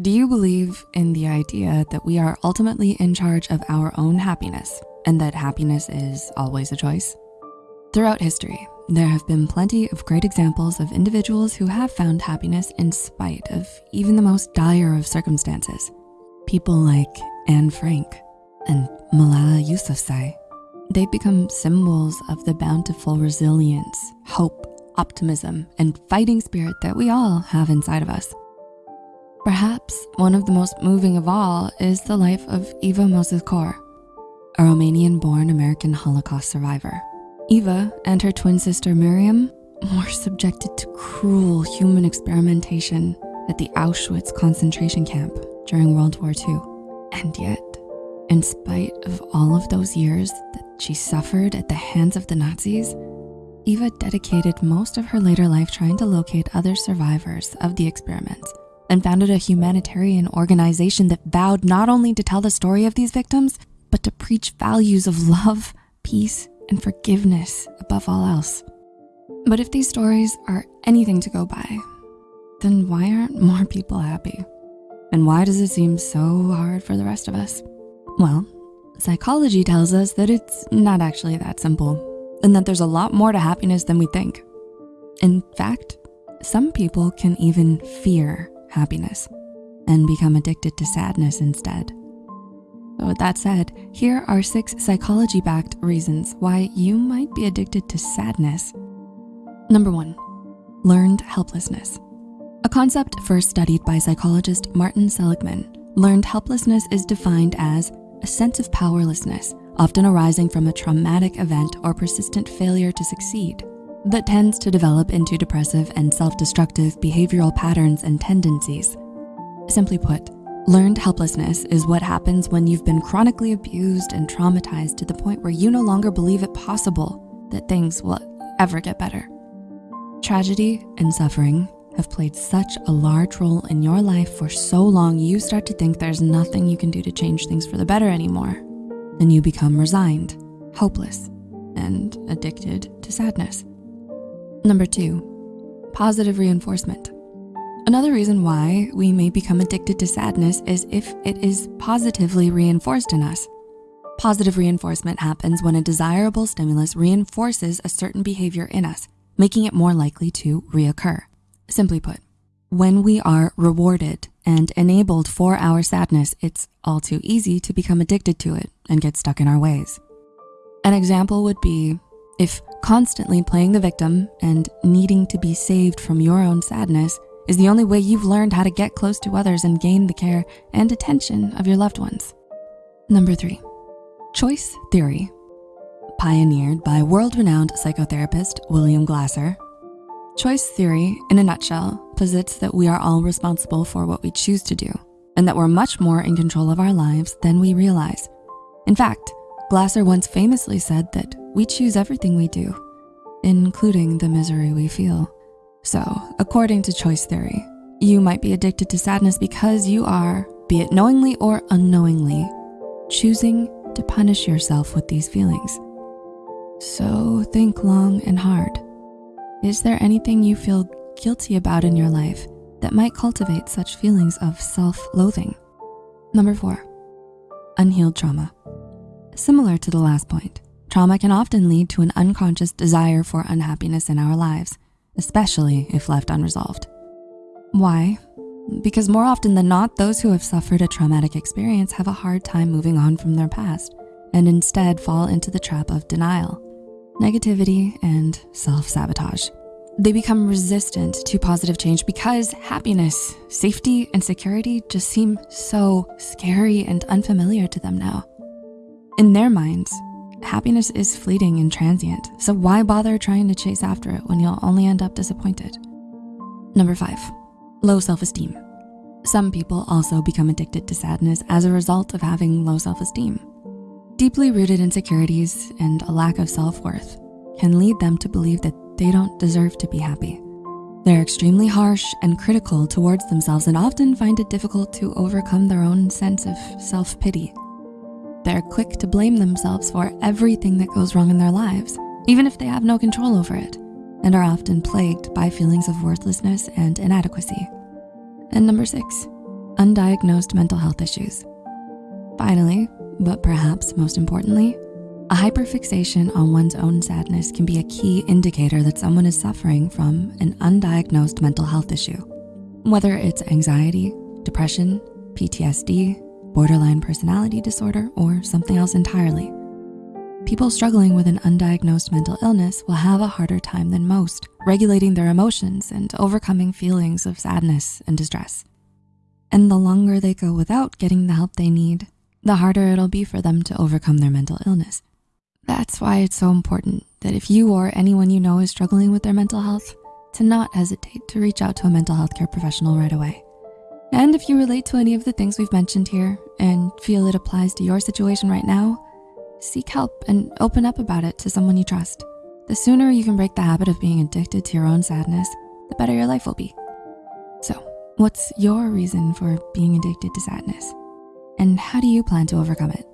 Do you believe in the idea that we are ultimately in charge of our own happiness and that happiness is always a choice? Throughout history, there have been plenty of great examples of individuals who have found happiness in spite of even the most dire of circumstances. People like Anne Frank and Malala Yousafzai. They've become symbols of the bountiful resilience, hope, optimism, and fighting spirit that we all have inside of us. Perhaps one of the most moving of all is the life of Eva Moses Kor, a Romanian-born American Holocaust survivor. Eva and her twin sister Miriam were subjected to cruel human experimentation at the Auschwitz concentration camp during World War II. And yet, in spite of all of those years that she suffered at the hands of the Nazis, Eva dedicated most of her later life trying to locate other survivors of the experiments and founded a humanitarian organization that vowed not only to tell the story of these victims, but to preach values of love, peace, and forgiveness above all else. But if these stories are anything to go by, then why aren't more people happy? And why does it seem so hard for the rest of us? Well, psychology tells us that it's not actually that simple and that there's a lot more to happiness than we think. In fact, some people can even fear happiness and become addicted to sadness instead. But with that said, here are six psychology-backed reasons why you might be addicted to sadness. Number one, learned helplessness. A concept first studied by psychologist Martin Seligman, learned helplessness is defined as a sense of powerlessness, often arising from a traumatic event or persistent failure to succeed that tends to develop into depressive and self-destructive behavioral patterns and tendencies. Simply put, Learned helplessness is what happens when you've been chronically abused and traumatized to the point where you no longer believe it possible that things will ever get better. Tragedy and suffering have played such a large role in your life for so long, you start to think there's nothing you can do to change things for the better anymore. And you become resigned, hopeless, and addicted to sadness. Number two, positive reinforcement. Another reason why we may become addicted to sadness is if it is positively reinforced in us. Positive reinforcement happens when a desirable stimulus reinforces a certain behavior in us, making it more likely to reoccur. Simply put, when we are rewarded and enabled for our sadness, it's all too easy to become addicted to it and get stuck in our ways. An example would be if constantly playing the victim and needing to be saved from your own sadness is the only way you've learned how to get close to others and gain the care and attention of your loved ones. Number three, choice theory. Pioneered by world-renowned psychotherapist William Glasser, choice theory, in a nutshell, posits that we are all responsible for what we choose to do and that we're much more in control of our lives than we realize. In fact, Glasser once famously said that we choose everything we do, including the misery we feel. So, according to choice theory, you might be addicted to sadness because you are, be it knowingly or unknowingly, choosing to punish yourself with these feelings. So think long and hard. Is there anything you feel guilty about in your life that might cultivate such feelings of self-loathing? Number four, unhealed trauma. Similar to the last point, trauma can often lead to an unconscious desire for unhappiness in our lives especially if left unresolved. Why? Because more often than not, those who have suffered a traumatic experience have a hard time moving on from their past and instead fall into the trap of denial, negativity, and self-sabotage. They become resistant to positive change because happiness, safety, and security just seem so scary and unfamiliar to them now. In their minds, Happiness is fleeting and transient, so why bother trying to chase after it when you'll only end up disappointed? Number five, low self-esteem. Some people also become addicted to sadness as a result of having low self-esteem. Deeply rooted insecurities and a lack of self-worth can lead them to believe that they don't deserve to be happy. They're extremely harsh and critical towards themselves and often find it difficult to overcome their own sense of self-pity they're quick to blame themselves for everything that goes wrong in their lives, even if they have no control over it, and are often plagued by feelings of worthlessness and inadequacy. And number six, undiagnosed mental health issues. Finally, but perhaps most importantly, a hyperfixation on one's own sadness can be a key indicator that someone is suffering from an undiagnosed mental health issue. Whether it's anxiety, depression, PTSD, borderline personality disorder, or something else entirely. People struggling with an undiagnosed mental illness will have a harder time than most, regulating their emotions and overcoming feelings of sadness and distress. And the longer they go without getting the help they need, the harder it'll be for them to overcome their mental illness. That's why it's so important that if you or anyone you know is struggling with their mental health, to not hesitate to reach out to a mental health care professional right away. And if you relate to any of the things we've mentioned here and feel it applies to your situation right now, seek help and open up about it to someone you trust. The sooner you can break the habit of being addicted to your own sadness, the better your life will be. So what's your reason for being addicted to sadness? And how do you plan to overcome it?